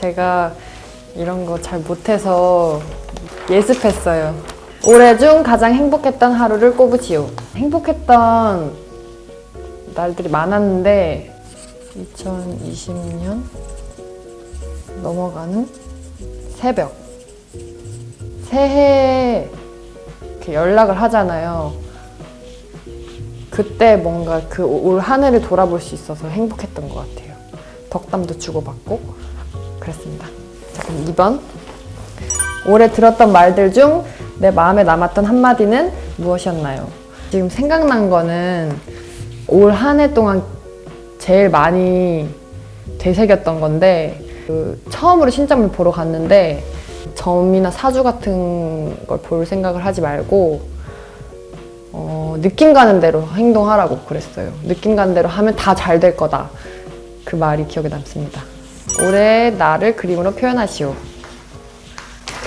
제가 이런 거 잘 못해서 예습했어요. 올해 중 가장 행복했던 하루를 꼽으시오. 행복했던 날들이 많았는데 2020년 넘어가는 새벽 새해 이렇게 연락을 하잖아요. 그때 뭔가 그 올 한 해를 돌아볼 수 있어서 행복했던 것 같아요. 덕담도 주고받고 그랬습니다. 자 그럼 2번 올해 들었던 말들 중 내 마음에 남았던 한마디는 무엇이었나요? 지금 생각난 거는 올 한 해 동안 제일 많이 되새겼던 건데 그 처음으로 신점을 보러 갔는데 점이나 사주 같은 걸 볼 생각을 하지 말고 어, 느낌 가는 대로 행동하라고 그랬어요. 느낌 가는 대로 하면 다 잘 될 거다. 그 말이 기억에 남습니다. 올해 나를 그림으로 표현하시오.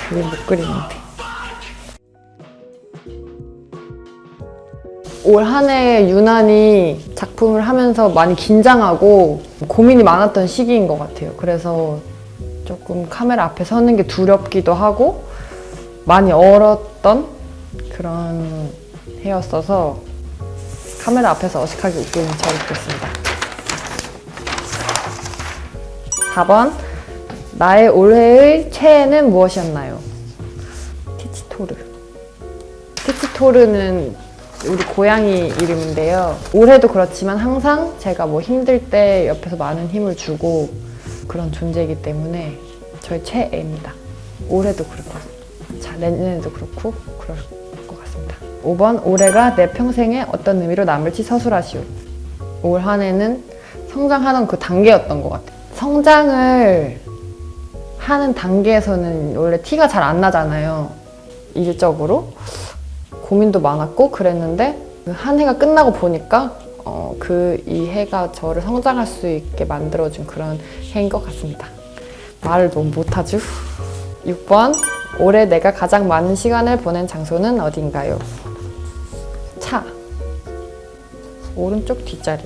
그림 못 그리는데. 올 한 해 유난히 작품을 하면서 많이 긴장하고 고민이 많았던 시기인 것 같아요. 그래서 조금 카메라 앞에 서는 게 두렵기도 하고 많이 얼었던 그런 해였어서 카메라 앞에서 어색하게 웃기는 저를 그랬습니다. 4번 나의 올해의 최애는 무엇이었나요? 티치토르 티치토르는 우리 고양이 이름인데요. 올해도 그렇지만 항상 제가 뭐 힘들 때 옆에서 많은 힘을 주고 그런 존재이기 때문에 저의 최애입니다. 올해도 같습니다. 자, 내년에도 그렇고 그럴 것 같습니다. 5번 올해가 내 평생에 어떤 의미로 남을지 서술하시오. 올 한 해는 성장하는 그 단계였던 것 같아요. 성장을 하는 단계에서는 원래 티가 잘 안 나잖아요. 일적으로. 고민도 많았고 그랬는데 그한 해가 끝나고 보니까 어, 그이 해가 저를 성장할 수 있게 만들어준 그런 해인 것 같습니다. 말을 너무 못하죠? 6번 올해 내가 가장 많은 시간을 보낸 장소는 어딘가요? 차 오른쪽 뒷자리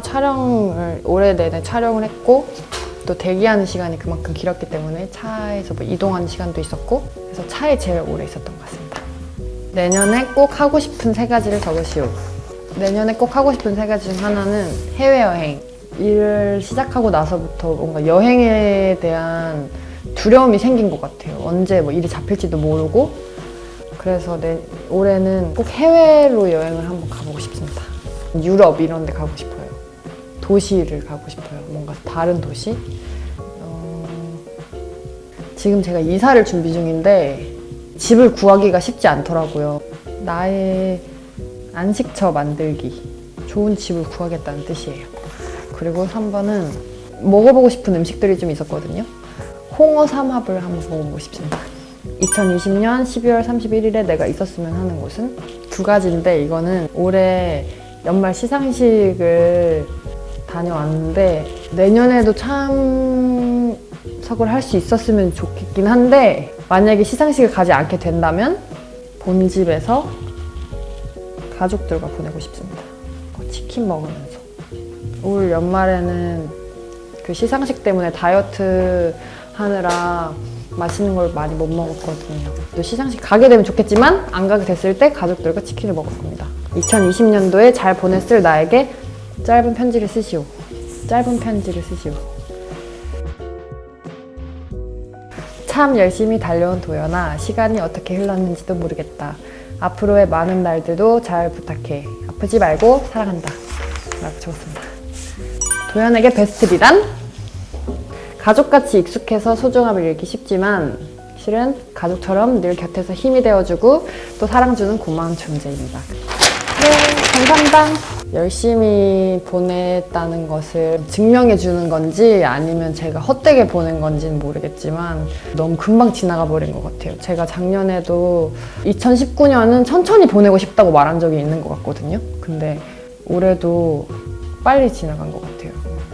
촬영을 올해 내내 촬영을 했고 또 대기하는 시간이 그만큼 길었기 때문에 차에서 뭐 이동하는 시간도 있었고 그래서 차에 제일 오래 있었던 것 같습니다. 내년에 꼭 하고 싶은 세 가지를 적으시오. 내년에 꼭 하고 싶은 세 가지 중 하나는 해외여행. 일을 시작하고 나서부터 뭔가 여행에 대한 두려움이 생긴 것 같아요. 언제 뭐 일이 잡힐지도 모르고. 그래서 내, 올해는 꼭 해외로 여행을 한번 가보고 싶습니다. 유럽 이런 데 가고 싶어요. 도시를 가고 싶어요. 뭔가 다른 도시. 어, 지금 제가 이사를 준비 중인데 집을 구하기가 쉽지 않더라고요. 나의 안식처 만들기. 좋은 집을 구하겠다는 뜻이에요. 그리고 3번은 먹어보고 싶은 음식들이 좀 있었거든요. 홍어 삼합을 한번 먹어보고 싶습니다. 2020년 12월 31일에 내가 있었으면 하는 곳은 두 가지인데 이거는 올해 연말 시상식을 다녀왔는데 내년에도 참석을 할 수 있었으면 좋겠긴 한데 만약에 시상식을 가지 않게 된다면 본집에서 가족들과 보내고 싶습니다. 치킨 먹으면서 올 연말에는 그 시상식 때문에 다이어트 하느라 맛있는 걸 많이 못 먹었거든요. 또 시상식 가게 되면 좋겠지만 안 가게 됐을 때 가족들과 치킨을 먹을 겁니다. 2020년도에 잘 보냈을 나에게 짧은 편지를 쓰시오. 짧은 편지를 쓰시오. 참 열심히 달려온 도연아 시간이 어떻게 흘렀는지도 모르겠다. 앞으로의 많은 날들도 잘 부탁해. 아프지 말고 사랑한다. 라고 적었습니다. 도연에게 베스트 비단? 가족같이 익숙해서 소중함을 잃기 쉽지만 실은 가족처럼 늘 곁에서 힘이 되어주고 또 사랑 주는 고마운 존재입니다. 네, 감사합니다. 열심히 보냈다는 것을 증명해 주는 건지 아니면 제가 헛되게 보낸 건지는 모르겠지만 너무 금방 지나가 버린 것 같아요. 제가 작년에도 2019년은 천천히 보내고 싶다고 말한 적이 있는 것 같거든요. 근데 올해도 빨리 지나간 것 같아요.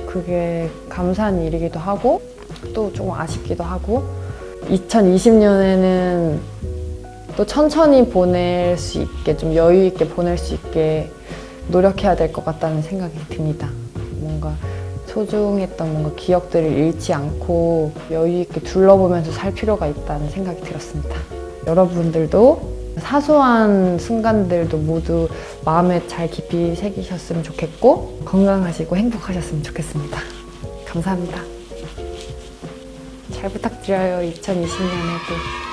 그게 감사한 일이기도 하고 또 조금 아쉽기도 하고 2020년에는 또 천천히 보낼 수 있게 좀 여유 있게 보낼 수 있게 노력해야 될 것 같다는 생각이 듭니다. 뭔가 소중했던 뭔가 기억들을 잃지 않고 여유 있게 둘러보면서 살 필요가 있다는 생각이 들었습니다. 여러분들도 사소한 순간들도 모두 마음에 잘 깊이 새기셨으면 좋겠고 건강하시고 행복하셨으면 좋겠습니다. 감사합니다. 잘 부탁드려요. 2020년에도.